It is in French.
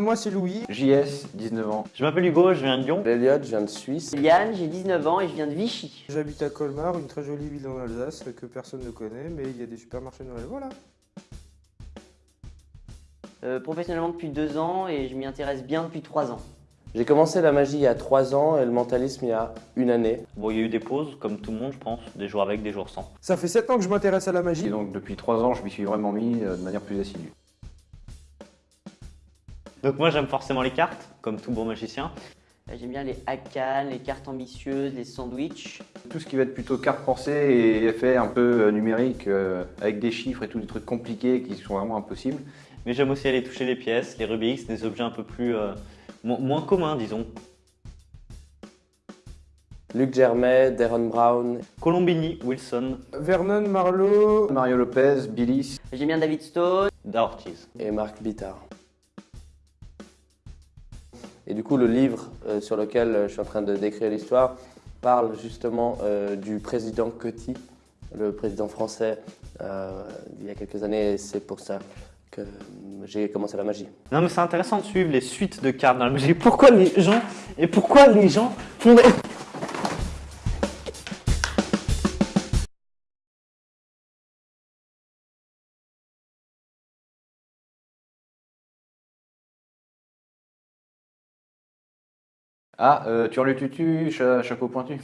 Moi c'est Louis. JS, 19 ans. Je m'appelle Hugo, je viens de Lyon. Elliot, je viens de Suisse. Yann, j'ai 19 ans et je viens de Vichy. J'habite à Colmar, une très jolie ville en Alsace que personne ne connaît, mais il y a des supermarchés Noël. Voilà. Euh, professionnellement depuis deux ans et je m'y intéresse bien depuis trois ans. J'ai commencé la magie il y a 3 ans et le mentalisme il y a une année. Bon, il y a eu des pauses, comme tout le monde, je pense, des jours avec, des jours sans. Ça fait 7 ans que je m'intéresse à la Et magie. donc depuis 3 ans, je m'y suis vraiment mis euh, de manière plus assidue. Donc moi, j'aime forcément les cartes, comme tout bon magicien. J'aime bien les hackan, les cartes ambitieuses, les sandwichs. Tout ce qui va être plutôt carte pensée et effet un peu euh, numérique, euh, avec des chiffres et tout, des trucs compliqués qui sont vraiment impossibles. Mais j'aime aussi aller toucher les pièces, les Rubik's, des objets un peu plus... euh, mo- moins communs, disons. Luc Germain, Darren Brown. Colombini, Wilson, Vernon, Marlowe. Mario Lopez, Billy, J'aime bien David Stone. Da Ortiz. et Marc Bittard. Et du coup, le livre euh, sur lequel euh, je suis en train de décrire l'histoire parle justement euh, du président Coty, le président français, il y a quelques années, et c'est pour ça que j'ai commencé la magie. Non mais c'est intéressant de suivre les suites de cartes dans la magie. Pourquoi les gens... Et pourquoi les gens font des... Ah, euh, tu as le tutu, cha- chapeau pointu.